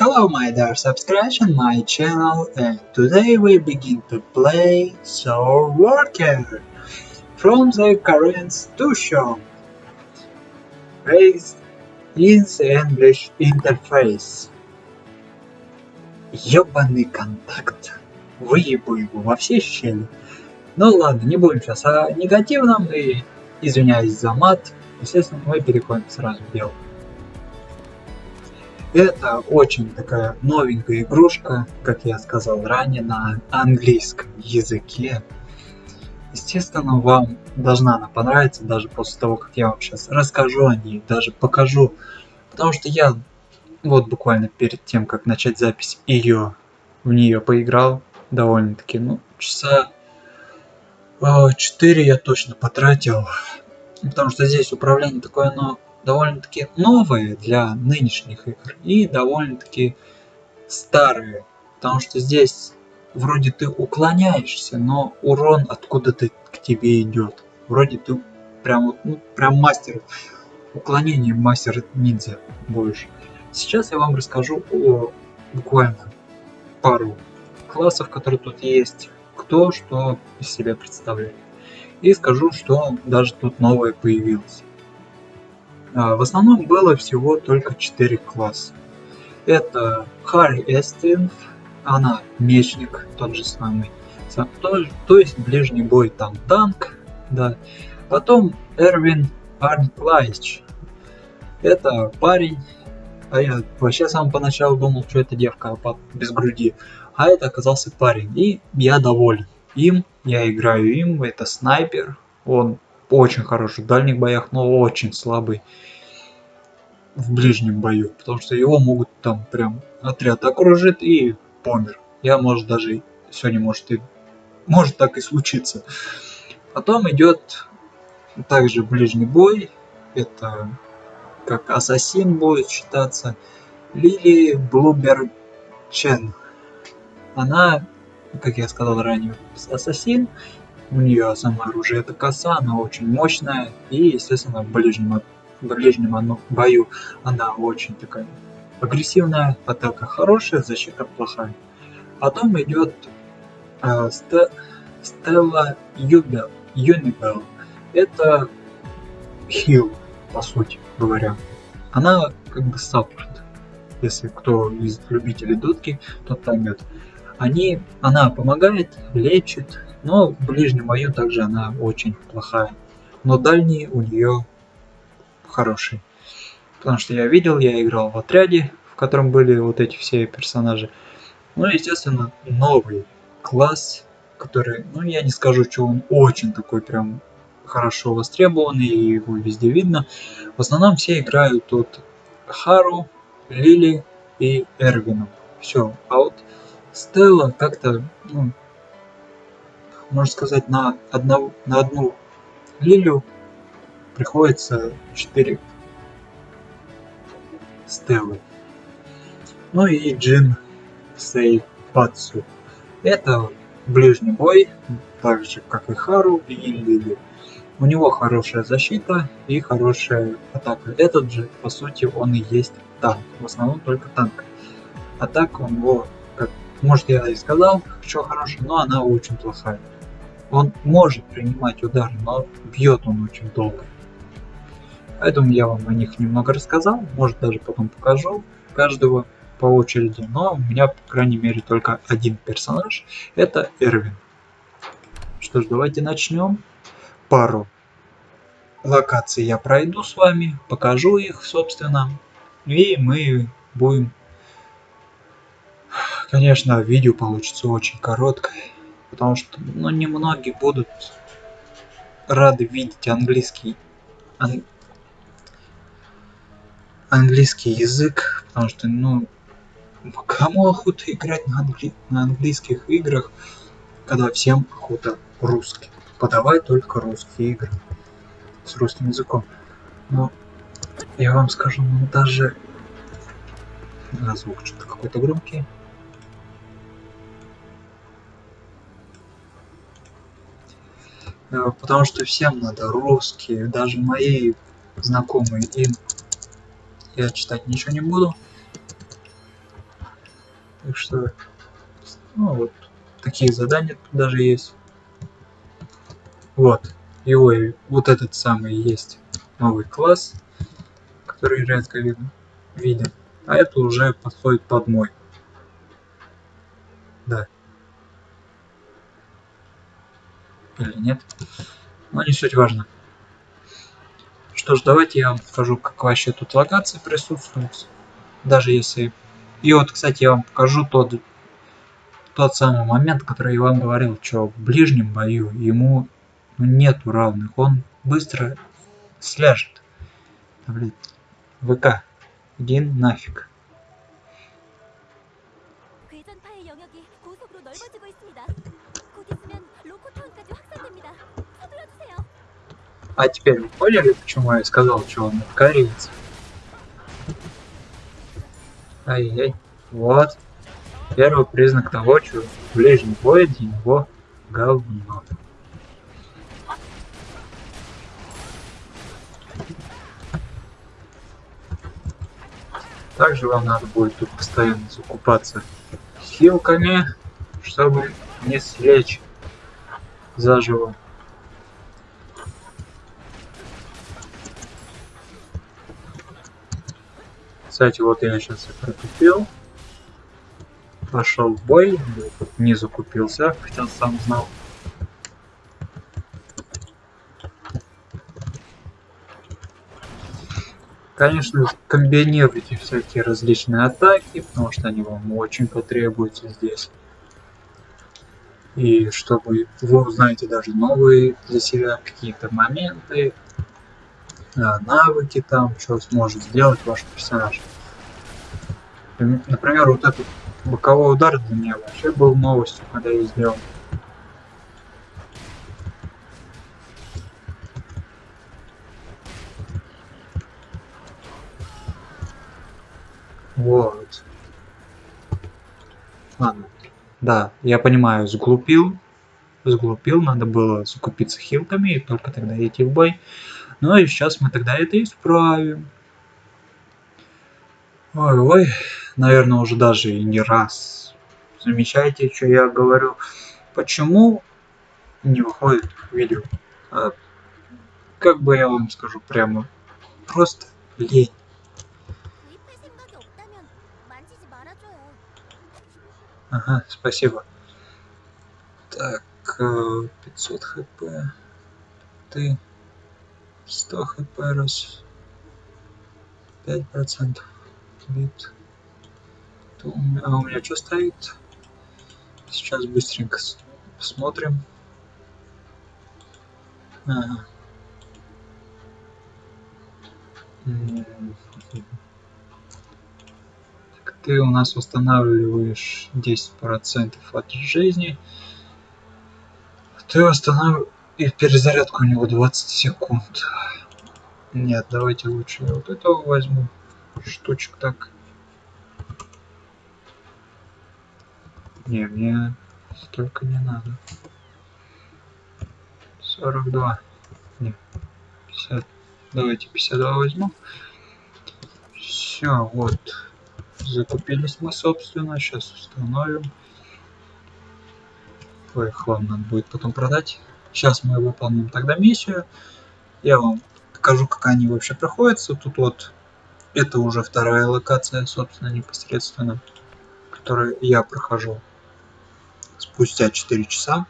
Hello my dear subscribers on my channel and today we begin to play Soul Worker from the to show based in the English interface. Ёбаный контакт. Выебу его во все щели. Ну ладно, не будем сейчас о негативном и извиняюсь за мат. Естественно, мы переходим сразу в дело. Это очень такая новенькая игрушка, как я сказал ранее, на английском языке. Естественно, вам должна она понравиться, даже после того, как я вам сейчас расскажу о ней, даже покажу. Потому что я вот буквально перед тем, как начать запись, ее в нее поиграл довольно-таки, ну, часа 4 я точно потратил. Потому что здесь управление такое, оно довольно-таки новые для нынешних игр и довольно-таки старые. Потому что здесь вроде ты уклоняешься, но урон откуда-то к тебе идет. Вроде ты прям, ну, прям мастер уклонения, мастер ниндзя больше. Сейчас я вам расскажу о буквально пару классов, которые тут есть, кто что из себя представляет. И скажу, что даже тут новое появилось. А, в основном было всего только 4 класса. Это Харри Эстин, она мечник, тот же самый. То, то есть ближний бой там танк, да. Потом Эрвин Арнклайч. Это парень, а я вообще сам поначалу думал, что это девка а без груди. А это оказался парень, и я доволен. Им, я играю им, это снайпер, он очень хороший в дальних боях, но очень слабый в ближнем бою, потому что его могут там прям отряд окружит и помер. Я может даже сегодня может и может так и случиться. Потом идет также ближний бой, это как ассасин будет считаться, Лили Блубер Чен. Она, как я сказал ранее, ассасин, у нее само оружие это коса, она очень мощная и, естественно, в ближнем, в ближнем бою она очень такая агрессивная, атака хорошая, защита плохая. Потом идет э, Стелла Юбел, Юнибел. Это хил, по сути говоря. Она как бы саппорт. Если кто из любителей дотки, тот поймет. Они, она помогает, лечит, но в ближнем бою также она очень плохая. Но дальние у нее хорошие. Потому что я видел, я играл в отряде, в котором были вот эти все персонажи. Ну естественно, новый класс, который, ну я не скажу, что он очень такой прям хорошо востребованный, и его везде видно. В основном все играют тут Хару, Лили и Эрвином. Все. А вот Стелла как-то, ну, можно сказать, на, одну на одну лилию приходится 4 стелы. Ну и Джин Сейпацу. Это ближний бой, так же как и Хару и Лили. У него хорошая защита и хорошая атака. Этот же, по сути, он и есть танк. В основном только танк. А так он его, как может я и сказал, что хороший, но она очень плохая. Он может принимать удары, но бьет он очень долго. Поэтому я вам о них немного рассказал, может даже потом покажу каждого по очереди, но у меня, по крайней мере, только один персонаж, это Эрвин. Что ж, давайте начнем. Пару локаций я пройду с вами, покажу их, собственно, и мы будем... Конечно, видео получится очень короткое потому что ну, немногие будут рады видеть английский ан... английский язык, потому что ну кому охота играть на, англи... на английских играх, когда всем охота русский. Подавай только русские игры с русским языком. Но я вам скажу, ну даже звук что-то какой-то громкий. Потому что всем надо русские, даже мои знакомые им я читать ничего не буду. Так что, ну вот, такие задания тут даже есть. Вот, его и вот этот самый есть новый класс, который редко видно, виден. А это уже подходит под мой. Да. Или нет. Но не суть важно. Что ж, давайте я вам покажу, как вообще тут локации присутствуют. Даже если... И вот, кстати, я вам покажу тот, тот самый момент, который я вам говорил, что в ближнем бою ему нету равных. Он быстро сляжет. Блин. ВК. Иди нафиг. А теперь вы поняли, почему я сказал, что он кореец? Ай-яй. Вот. Первый признак того, что в ближнем бое для него говно. Также вам надо будет тут постоянно закупаться хилками, чтобы не слечь заживо. Кстати, вот я сейчас и протупил. Пошел в бой, не закупился, хотя сам знал. Конечно, комбинируйте всякие различные атаки, потому что они вам очень потребуются здесь. И чтобы вы узнаете даже новые для себя какие-то моменты, навыки там, что сможет сделать ваш персонаж. Например, вот этот боковой удар для меня вообще был новостью, когда я сделал. Вот. Ладно. Да, я понимаю, сглупил. Сглупил, надо было закупиться хилками и только тогда идти в бой. Ну и сейчас мы тогда это исправим. Ой, ой, наверное, уже даже и не раз. Замечаете, что я говорю? Почему не выходит видео? А, как бы я вам скажу прямо, просто лень. Ага, спасибо. Так, э, 500 хп. Ты... 100 хп раз. 5% бит. То у меня- А у меня что стоит? Сейчас быстренько посмотрим. Ага. Так, ты у нас восстанавливаешь 10% от жизни. Ты восстанавливаешь... И перезарядка у него 20 секунд. Нет, давайте лучше я вот этого возьму. Штучек так. Не, мне столько не надо. 42. Не, 50. Давайте 52 возьму. Все, вот. Закупились мы, собственно. Сейчас установим. Ой, хлам надо будет потом продать. Сейчас мы выполним тогда миссию. Я вам покажу, как они вообще проходятся. Тут вот это уже вторая локация, собственно, непосредственно, которую я прохожу спустя 4 часа.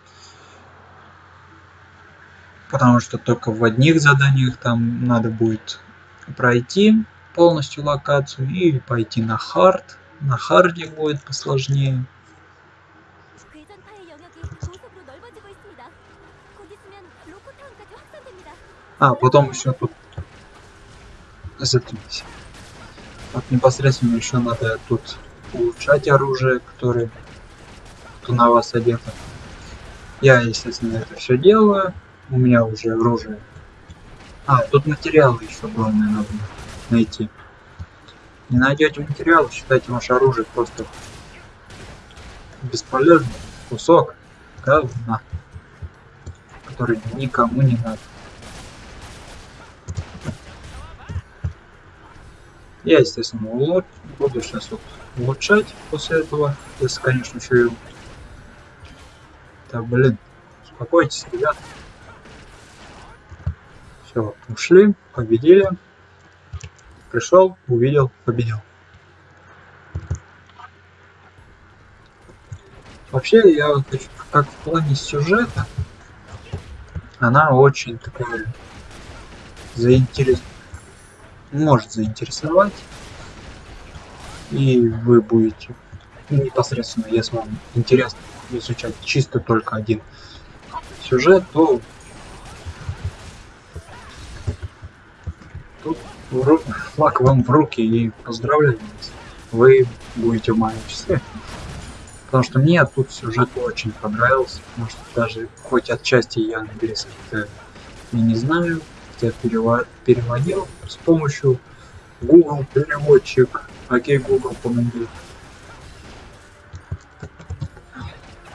Потому что только в одних заданиях там надо будет пройти полностью локацию и пойти на хард. На харде будет посложнее. А, потом еще тут... Заткнись. Вот непосредственно еще надо тут улучшать оружие, которое кто на вас одето. Я, естественно, это все делаю. У меня уже оружие. А, тут материалы еще главное надо найти. Не найдете материалы, считайте ваше оружие просто бесполезным кусок говна, который никому не надо. Я, естественно, улуч... буду сейчас вот улучшать после этого, если, конечно, еще и... Так, блин, успокойтесь, ребят. Все, ушли, победили. Пришел, увидел, победил. Вообще, я хочу, как в плане сюжета, она очень такая заинтерес... может заинтересовать. И вы будете непосредственно, если вам интересно изучать чисто только один сюжет, то тут флаг вам в руки и поздравляю вас. Вы будете в моем числе. Потому что мне тут сюжет очень понравился, потому что даже хоть отчасти я английский и не знаю, я переводил с помощью Google переводчик. Окей, Google, помоги.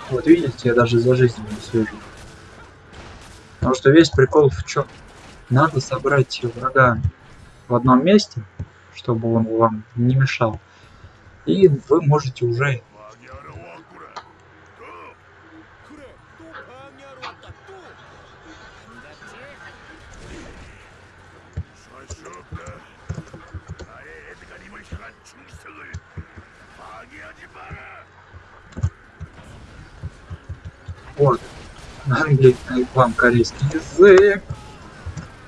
Вот видите, я даже за жизнь не слежу. Потому что весь прикол в чем? Надо собрать врага в одном месте, чтобы он вам не мешал. И вы можете уже вам корейский язык.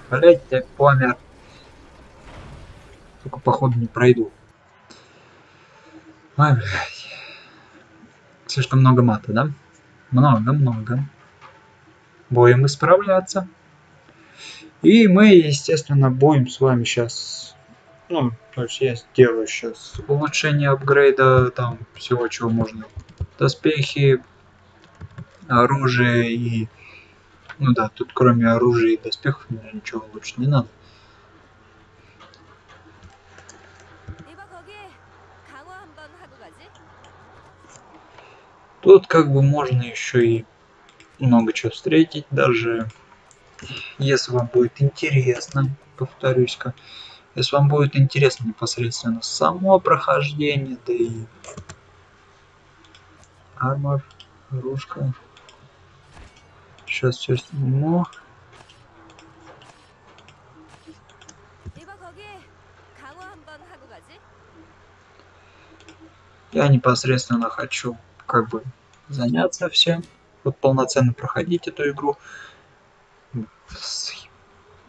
Блять, я помер. Только походу не пройду. Ой, блядь. Слишком много мата, да? Много-много. Будем исправляться. И мы, естественно, будем с вами сейчас... Ну, то есть я сделаю сейчас улучшение апгрейда, там всего, чего можно. Доспехи, оружие и... Ну да, тут кроме оружия и доспехов ничего лучше не надо. Тут как бы можно еще и много чего встретить, даже если вам будет интересно, повторюсь-ка, если вам будет интересно непосредственно само прохождение, да и армор, ружка, Сейчас все сниму. Я непосредственно хочу как бы заняться всем. Вот полноценно проходить эту игру.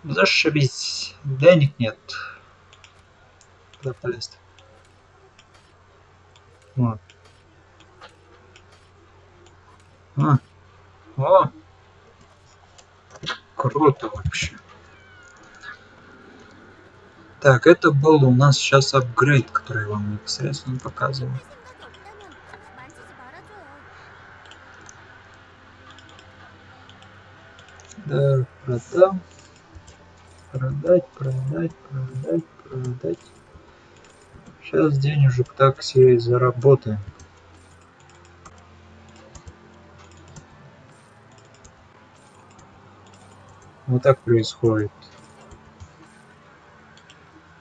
Зашибись. Денег нет. Куда полез? Вот. А. О! Круто вообще. Так, это был у нас сейчас апгрейд, который я вам непосредственно показывал. Да, продам. Продать, продать, продать, продать. Сейчас денежек так себе заработаем. Вот так происходит.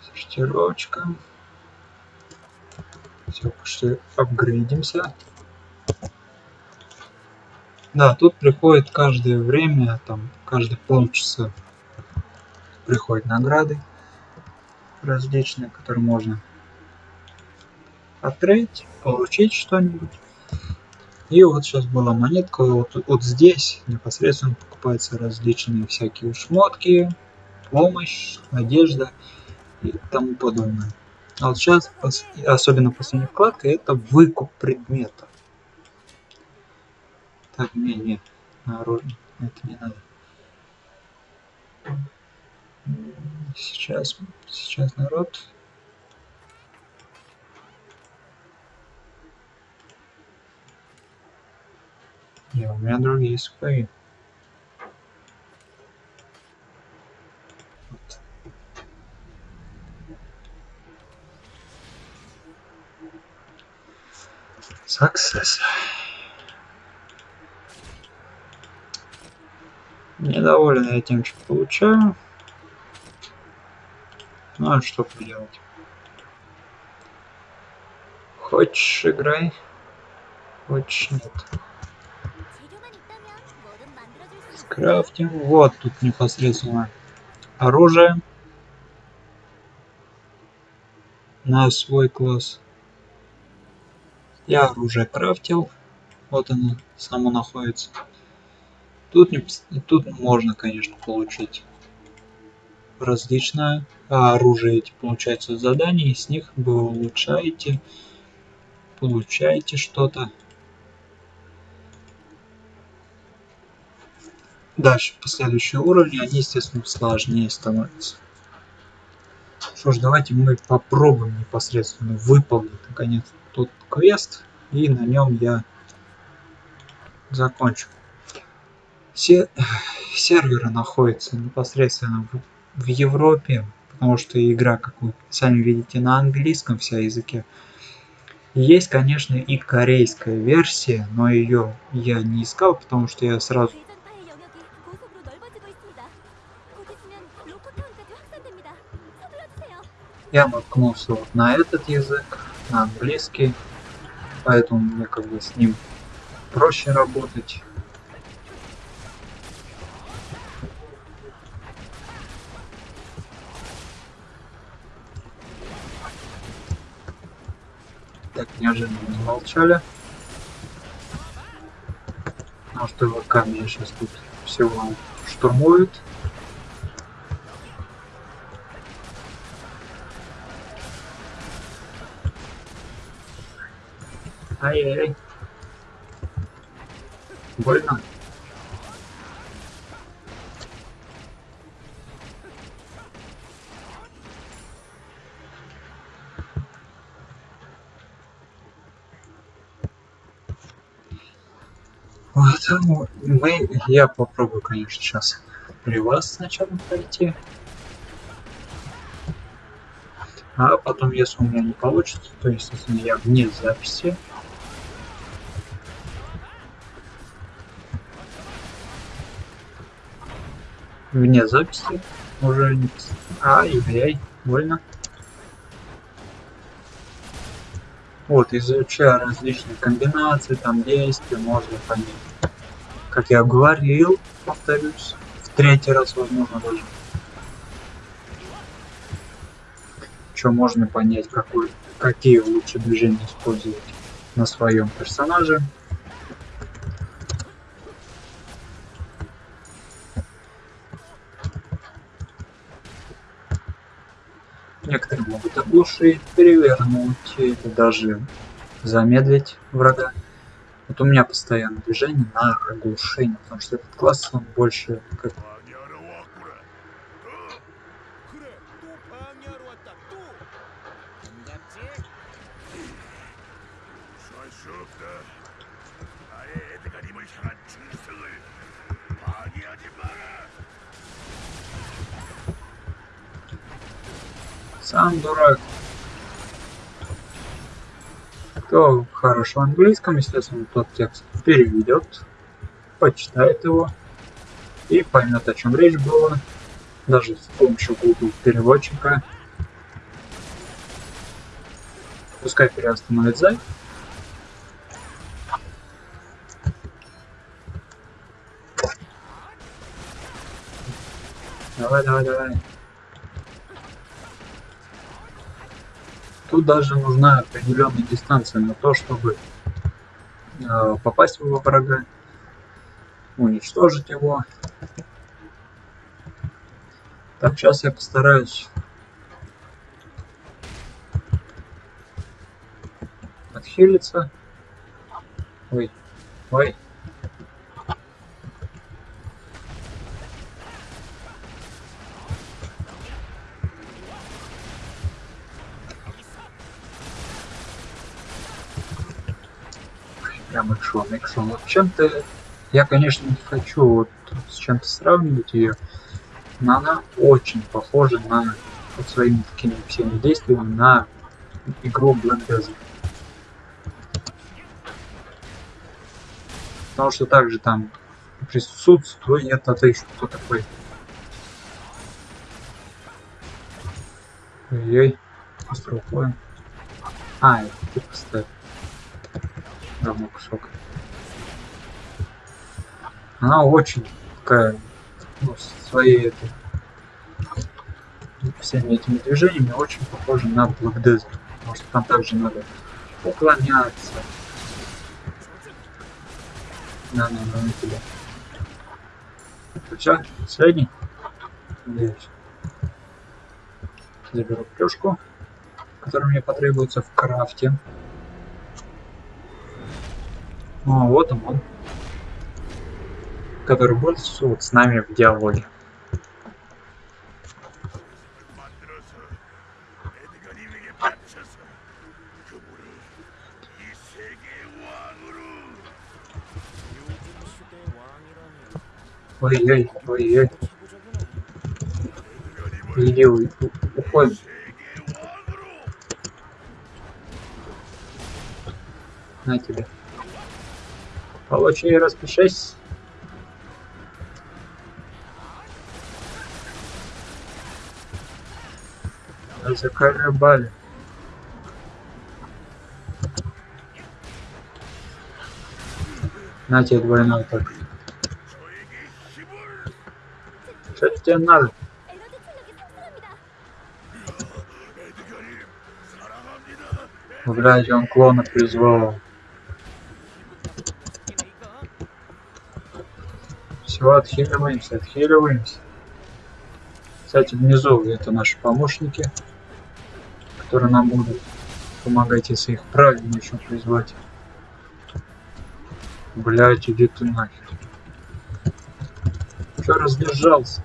Сортировочка. Все, что апгрейдимся. Да, тут приходит каждое время, там, каждые полчаса приходят награды различные, которые можно открыть, получить что-нибудь. И вот сейчас была монетка, вот, вот здесь непосредственно покупаются различные всякие шмотки, помощь, одежда и тому подобное. А вот сейчас, особенно последняя вкладка, это выкуп предметов. Так, не, не, народ, это не надо. Сейчас, сейчас народ, Не, у меня другие свои. Вот. Success. Недоволен я тем, что получаю. Ну а что поделать? Хочешь играй? Хочешь нет. Крафтим. Вот тут непосредственно оружие. На свой класс. Я оружие крафтил. Вот оно само находится. Тут, не, тут можно, конечно, получить различное а оружие эти получается задания, и с них вы улучшаете, получаете что-то. Дальше, последующие уровни, они, естественно, сложнее становятся. Что ж, давайте мы попробуем непосредственно выполнить, наконец, тот квест, и на нем я закончу. Все серверы находятся непосредственно в, в Европе, потому что игра, как вы сами видите, на английском вся языке. Есть, конечно, и корейская версия, но ее я не искал, потому что я сразу Я наткнулся вот на этот язык, на английский, поэтому мне как бы с ним проще работать. Так, неожиданно замолчали. Потому что ВК меня сейчас тут всего штурмуют. Ай-яй-яй. Больно. Вот, ну, мы, я попробую, конечно, сейчас при вас сначала пройти. А потом, если у меня не получится, то, естественно, я вне записи вне записи уже не... Ай-яй, больно. Вот, изучая различные комбинации, там действия, можно понять. Как я говорил, повторюсь, в третий раз, возможно, даже. Что можно понять, какой, какие лучше движения использовать на своем персонаже. Некоторые могут оглушить, перевернуть или даже замедлить врага. Вот у меня постоянно движение на оглушение, потому что этот класс он больше как сам дурак. Кто хорош в английском, естественно, тот текст переведет, почитает его и поймет, о чем речь была, даже с помощью Google переводчика. Пускай переостановит запись. Давай, давай, давай. Тут даже нужна определенная дистанция на то, чтобы э, попасть во врага, уничтожить его. Так, сейчас я постараюсь отхилиться. Ой, ой. Прям экшон, экшон. Вот чем-то я, конечно, не хочу вот с чем-то сравнивать ее, но она очень похожа на вот своими такими всеми действиями на игру Black. Потому что также там присутствует это еще кто такой. Ой-ой, уходим. А, я тут поставил. Равно кусок. Она очень такая, ну, своей этой, всеми этими движениями очень похожа на Black Desert. Может там также надо уклоняться. На, на, на, на тебя. Все, средний. Надеюсь. Заберу плюшку, которая мне потребуется в крафте. Ну, а вот он, он, который будет вот с нами в диалоге. Ой-ой, ой-ой. Иди, уходи. На тебя. Получи и распишись. Заколебали. На тебе двойной так. Что тебе надо? Блять, он клона призвал. Все, отхиливаемся, отхиливаемся. Кстати, внизу это наши помощники, которые нам будут помогать, если их правильно еще призвать. Блять, иди ты нахер. Че раздержался?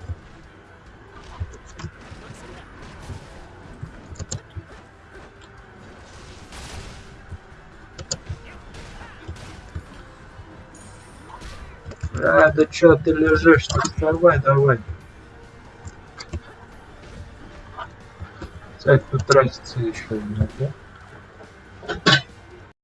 Да чё ты лежишь? -то? Вставай давай. Кстати, тут тратится еще да?